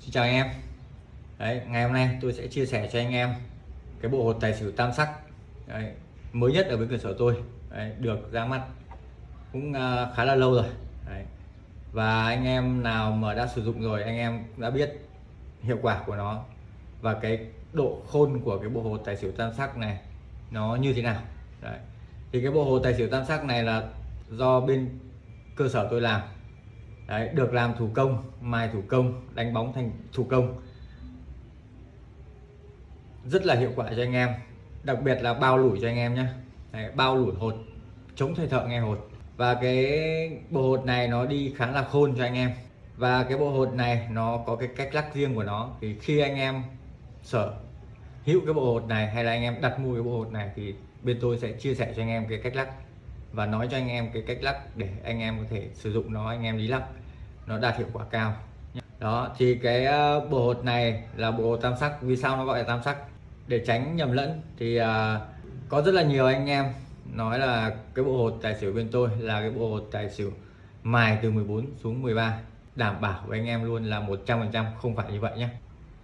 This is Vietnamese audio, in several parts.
Xin chào anh em Đấy, ngày hôm nay tôi sẽ chia sẻ cho anh em cái bộ hột tài xỉu tam sắc Đấy, mới nhất ở bên cửa sổ tôi Đấy, được ra mắt cũng uh, khá là lâu rồi Đấy. và anh em nào mà đã sử dụng rồi anh em đã biết hiệu quả của nó và cái độ khôn của cái bộ hột tài xỉu tam sắc này nó như thế nào Đấy. thì cái bộ hột tài xỉu tam sắc này là do bên cơ sở tôi làm Đấy, được làm thủ công mài thủ công đánh bóng thành thủ công. Rất là hiệu quả cho anh em đặc biệt là bao lủi cho anh em nhé Đấy, bao lủi hột chống thời thợ nghe hột. Và cái bộ hột này nó đi khá là khôn cho anh em. Và cái bộ hột này nó có cái cách lắc riêng của nó. Thì khi anh em sở hữu cái bộ hột này hay là anh em đặt mua cái bộ hột này thì bên tôi sẽ chia sẻ cho anh em cái cách lắc và nói cho anh em cái cách lắc để anh em có thể sử dụng nó anh em đi lắc nó đạt hiệu quả cao. Đó thì cái ờ, bộ hột này là bộ tam sắc. Vì sao nó gọi là tam sắc? Để tránh nhầm lẫn thì uh, có rất là nhiều anh em nói là cái bộ hột tài xỉu bên tôi là cái bộ hột tài xỉu mài từ 14 xuống 13 đảm bảo với anh em luôn là 100% không phải như vậy nhé.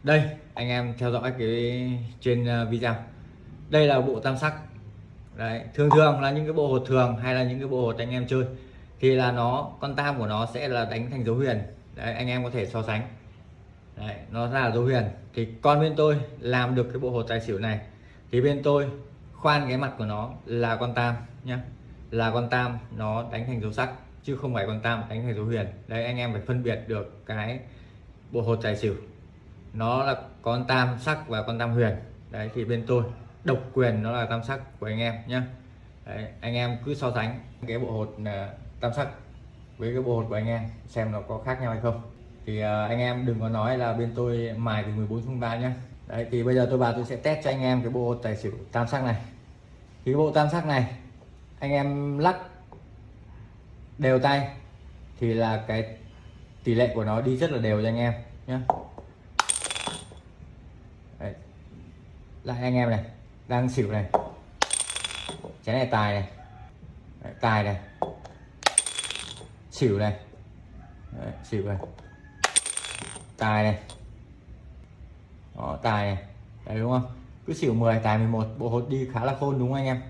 Đây anh em theo dõi cái trên ờ, video. Đây là bộ tam sắc đấy thường thường là những cái bộ hột thường hay là những cái bộ hột anh em chơi thì là nó con tam của nó sẽ là đánh thành dấu huyền. Đấy anh em có thể so sánh. Đấy, nó ra là dấu huyền. Thì con bên tôi làm được cái bộ hột tài xỉu này thì bên tôi khoan cái mặt của nó là con tam nhá. Là con tam nó đánh thành dấu sắc chứ không phải con tam đánh thành dấu huyền. Đấy anh em phải phân biệt được cái bộ hột tài xỉu. Nó là con tam sắc và con tam huyền. Đấy thì bên tôi độc quyền nó là tam sắc của anh em nhé đấy, anh em cứ so sánh cái bộ hột à, tam sắc với cái bộ hột của anh em xem nó có khác nhau hay không. Thì uh, anh em đừng có nói là bên tôi mài từ 14 xuống 3 nhé đấy thì bây giờ tôi vào tôi sẽ test cho anh em cái bộ hột tài xỉu tam sắc này. Thì cái bộ tam sắc này anh em lắc đều tay thì là cái tỷ lệ của nó đi rất là đều cho anh em nhé lại anh em này đang xỉu này. Chén này tài này. Đấy, tài này. Xỉu này. Đấy, xỉu này. Tài này. Đó tài này. Đấy đúng không? Cứ xỉu 10 tài 11 bộ hột đi khá là khôn đúng không anh em?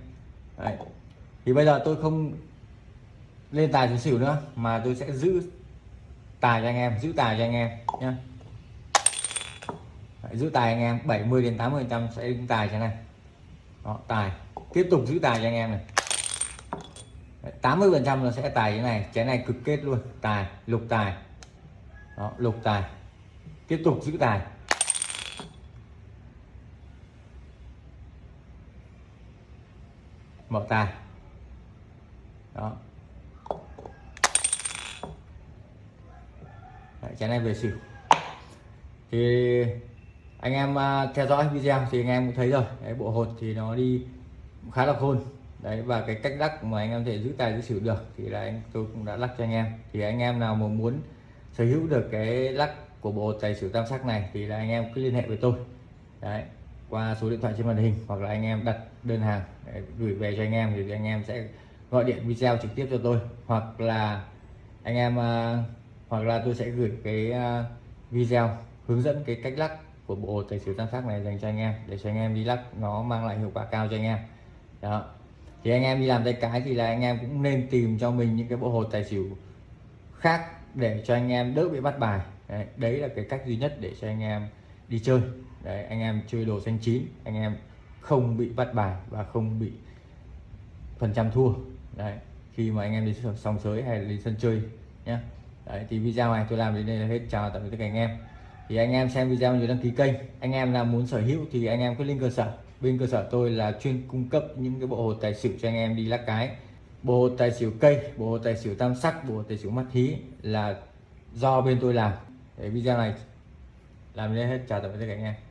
Đấy. thì bây giờ tôi không lên tài xuống xỉu nữa mà tôi sẽ giữ tài cho anh em giữ tài cho anh em nhé giữ tài anh em 70 đến 80 trăm sẽ đứng tài thế này đó, tài. Tiếp tục giữ tài cho anh em này. 80 phần trăm nó sẽ tài cái này. Cái này cực kết luôn. Tài lục tài. Đó, lục tài. Tiếp tục giữ tài. Mở tài. Đó. Đấy, cái này về xỉu. Thì anh em à, theo dõi video thì anh em cũng thấy rồi. Đấy, bộ hột thì nó đi khá là khôn. Đấy và cái cách lắc mà anh em thể giữ tài giữ xỉu được thì là anh tôi cũng đã lắc cho anh em. Thì anh em nào mà muốn sở hữu được cái lắc của bộ tài xỉu tam sắc này thì là anh em cứ liên hệ với tôi. Đấy qua số điện thoại trên màn hình hoặc là anh em đặt đơn hàng để gửi về cho anh em thì anh em sẽ gọi điện video trực tiếp cho tôi. Hoặc là anh em à, hoặc là tôi sẽ gửi cái à, video hướng dẫn cái cách lắc của bộ tài xỉu tam sắc này dành cho anh em để cho anh em đi lắc nó mang lại hiệu quả cao cho anh em. Đó. Thì anh em đi làm tay cái thì là anh em cũng nên tìm cho mình những cái bộ hồ tài xỉu khác để cho anh em đỡ bị bắt bài. Đấy, đấy là cái cách duy nhất để cho anh em đi chơi. Đấy anh em chơi đồ xanh chín anh em không bị bắt bài và không bị phần trăm thua. Đấy khi mà anh em đi sòng sới hay là đi sân chơi nhé đấy thì video này tôi làm đến đây là hết. Chào tạm biệt tất cả anh em thì anh em xem video nhớ đăng ký kênh. Anh em nào muốn sở hữu thì anh em cứ lên cơ sở. Bên cơ sở tôi là chuyên cung cấp những cái bộ hồ tài xỉu cho anh em đi lắc cái. Bộ hồ tài xỉu cây, bộ hồ tài xỉu tam sắc, bộ hồ tài xỉu mắt thí là do bên tôi làm. Để video này làm nên hết. Chào tạm biệt các anh em.